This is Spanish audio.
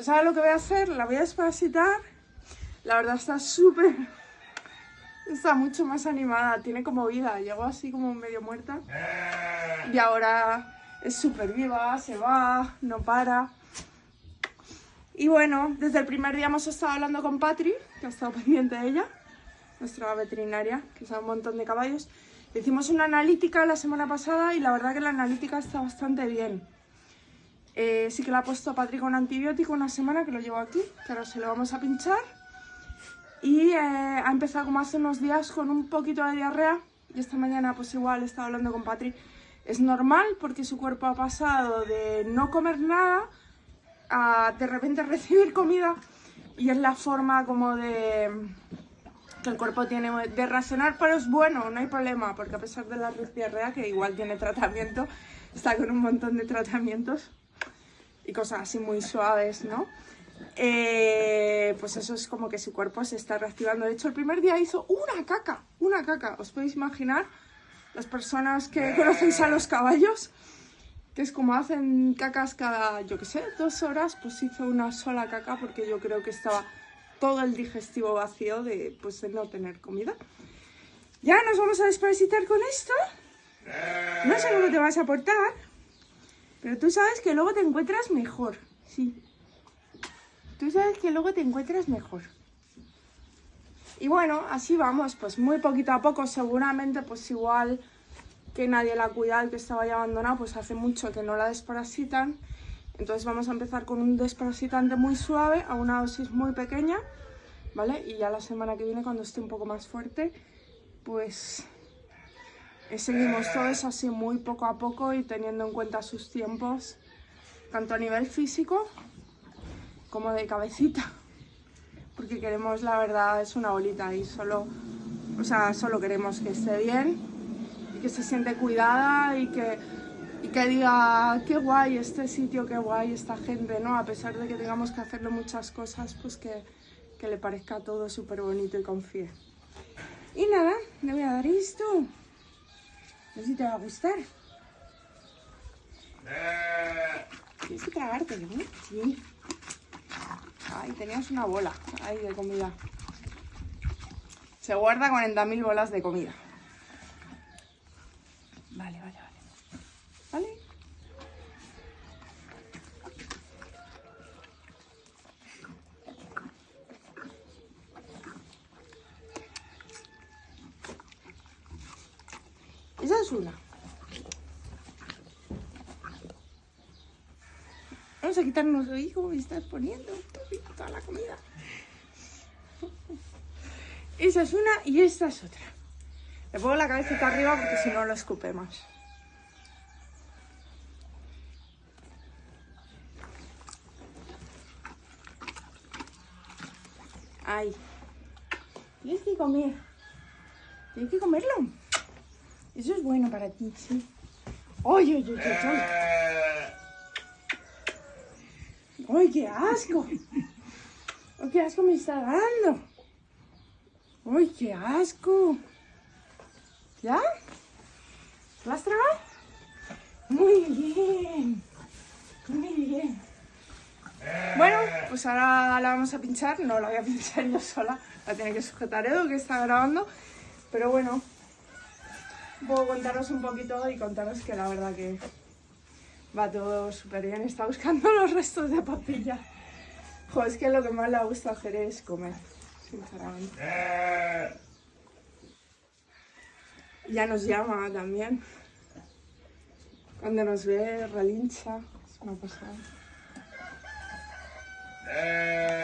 Pues ahora lo que voy a hacer, la voy a desparasitar. La verdad está súper... Está mucho más animada, tiene como vida. Llegó así como medio muerta. Y ahora es súper viva, se va, no para. Y bueno, desde el primer día hemos estado hablando con Patri, que ha estado pendiente de ella, nuestra veterinaria, que sabe un montón de caballos. Hicimos una analítica la semana pasada y la verdad que la analítica está bastante bien. Eh, sí que la ha puesto Patri con antibiótico una semana, que lo llevo aquí, ahora se lo vamos a pinchar. Y eh, ha empezado como hace unos días con un poquito de diarrea. Y esta mañana pues igual he estado hablando con Patri. Es normal porque su cuerpo ha pasado de no comer nada a de repente recibir comida. Y es la forma como de que el cuerpo tiene de racionar, pero es bueno, no hay problema, porque a pesar de la diarrea, que igual tiene tratamiento, está con un montón de tratamientos y cosas así muy suaves, ¿no? Eh, pues eso es como que su cuerpo se está reactivando. De hecho, el primer día hizo una caca, una caca. ¿Os podéis imaginar? Las personas que conocéis a los caballos, que es como hacen cacas cada, yo qué sé, dos horas, pues hizo una sola caca porque yo creo que estaba todo el digestivo vacío de, pues, de no tener comida. Ya nos vamos a desparasitar con esto. No sé cómo te vas a portar, pero tú sabes que luego te encuentras mejor, sí. Tú sabes que luego te encuentras mejor. Y bueno, así vamos, pues muy poquito a poco, seguramente pues igual que nadie la cuida, el que estaba ya abandonado, pues hace mucho que no la desparasitan. Entonces vamos a empezar con un desparasitante muy suave, a una dosis muy pequeña, ¿vale? Y ya la semana que viene, cuando esté un poco más fuerte, pues seguimos todo eso así muy poco a poco y teniendo en cuenta sus tiempos, tanto a nivel físico como de cabecita. Porque queremos, la verdad, es una bolita y solo, o sea, solo queremos que esté bien y que se siente cuidada y que, y que diga, qué guay este sitio, qué guay esta gente, ¿no? A pesar de que tengamos que hacerle muchas cosas, pues que, que le parezca todo súper bonito y confíe. Y nada, le voy a dar esto. No sé si te va a gustar. Tienes que tragártelo, ¿no? Sí. Ay, tenías una bola ahí de comida. Se guarda 40.000 bolas de comida. Vale, vale, vale. ¿Vale? Esa una. Vamos a quitarnos hoy cómo me estás poniendo toda la comida. Esa es una y esta es otra. Le pongo la cabecita arriba porque si no lo escupe más. Ay. Tienes que comer. Tienes que comerlo. Eso es bueno para ti, sí. ¡Ay, ay, ay, ay! ¡Ay, qué asco! ¡Ay, qué asco me está dando! ¡Ay, qué asco! ¿Ya? ¿Lo has tragado? Muy bien. Muy bien. Bueno, pues ahora la vamos a pinchar. No la voy a pinchar yo sola. La tiene que sujetar Edo, que está grabando. Pero bueno, puedo contaros un poquito y contaros que la verdad que va todo súper bien. Está buscando los restos de papilla. Joder, es que lo que más le gusta hacer es comer, sinceramente. Ya nos llama también. Cuando nos ve, relincha. Es una pasada.